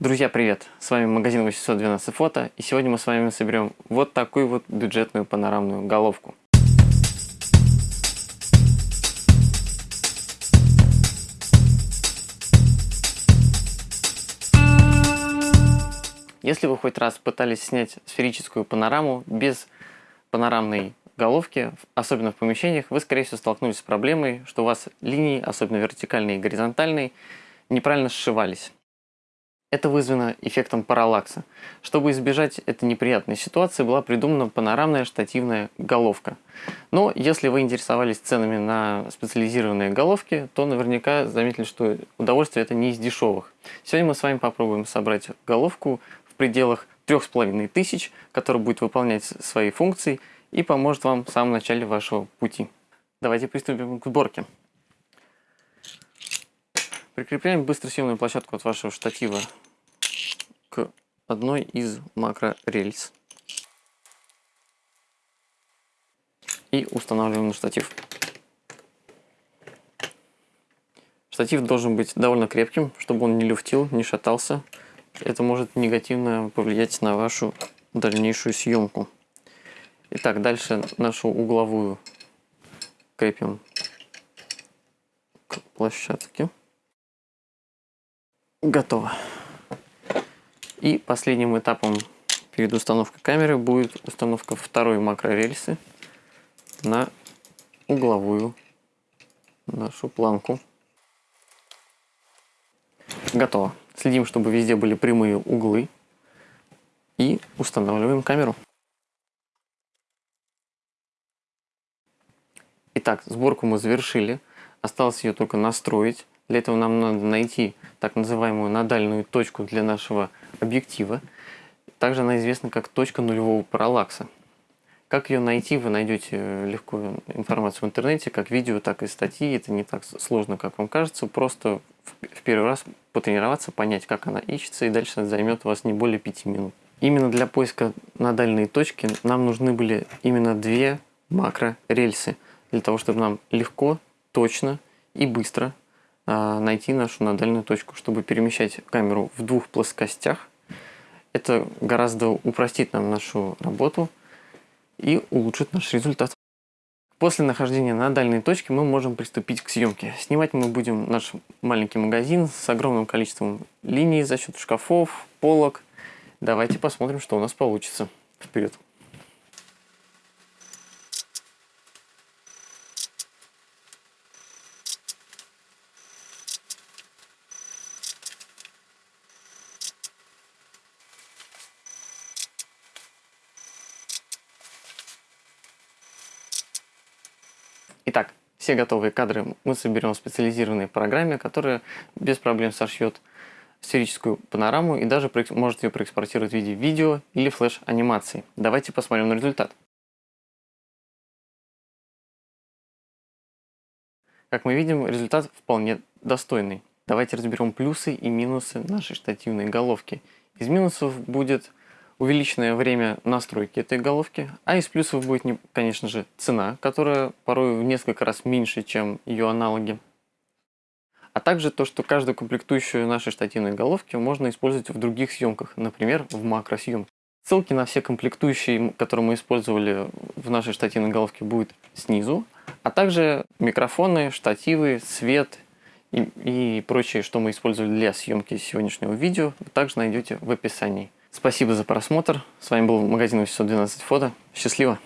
Друзья, привет! С вами магазин 812 фото, и сегодня мы с вами соберем вот такую вот бюджетную панорамную головку. Если вы хоть раз пытались снять сферическую панораму без панорамной головки, особенно в помещениях, вы, скорее всего, столкнулись с проблемой, что у вас линии, особенно вертикальные и горизонтальные, неправильно сшивались. Это вызвано эффектом параллакса. Чтобы избежать этой неприятной ситуации, была придумана панорамная штативная головка. Но если вы интересовались ценами на специализированные головки, то наверняка заметили, что удовольствие это не из дешевых. Сегодня мы с вами попробуем собрать головку в пределах 3500, которая будет выполнять свои функции и поможет вам в самом начале вашего пути. Давайте приступим к сборке. Прикрепляем быстросъемную площадку от вашего штатива одной из макрорельс. И устанавливаем на штатив. Штатив должен быть довольно крепким, чтобы он не люфтил, не шатался. Это может негативно повлиять на вашу дальнейшую съемку. Итак, дальше нашу угловую крепим к площадке. Готово. И последним этапом перед установкой камеры будет установка второй макрорельсы на угловую нашу планку. Готово. Следим, чтобы везде были прямые углы. И устанавливаем камеру. Итак, сборку мы завершили. Осталось ее только настроить. Для этого нам надо найти так называемую надальную точку для нашего объектива. Также она известна как точка нулевого параллакса. Как ее найти, вы найдете легко информацию в интернете, как видео, так и статьи. Это не так сложно, как вам кажется. Просто в первый раз потренироваться, понять, как она ищется, и дальше это займет у вас не более 5 минут. Именно для поиска надальной точки нам нужны были именно две макрорельсы, для того, чтобы нам легко, точно и быстро найти нашу надальную точку, чтобы перемещать камеру в двух плоскостях. Это гораздо упростит нам нашу работу и улучшит наш результат. После нахождения на дальней точке мы можем приступить к съемке. Снимать мы будем наш маленький магазин с огромным количеством линий за счет шкафов, полок. Давайте посмотрим, что у нас получится. Вперед! Итак, все готовые кадры мы соберем в специализированной программе, которая без проблем сошьет сферическую панораму и даже может ее проэкспортировать в виде видео или флеш-анимации. Давайте посмотрим на результат. Как мы видим, результат вполне достойный. Давайте разберем плюсы и минусы нашей штативной головки. Из минусов будет увеличенное время настройки этой головки, а из плюсов будет, конечно же, цена, которая порой в несколько раз меньше, чем ее аналоги. А также то, что каждую комплектующую нашей штативной головки можно использовать в других съемках, например, в макросъемке. Ссылки на все комплектующие, которые мы использовали в нашей штативной головке, будут снизу, а также микрофоны, штативы, свет и, и прочее, что мы использовали для съемки сегодняшнего видео, вы также найдете в описании. Спасибо за просмотр. С вами был магазин 812 фото. Счастливо!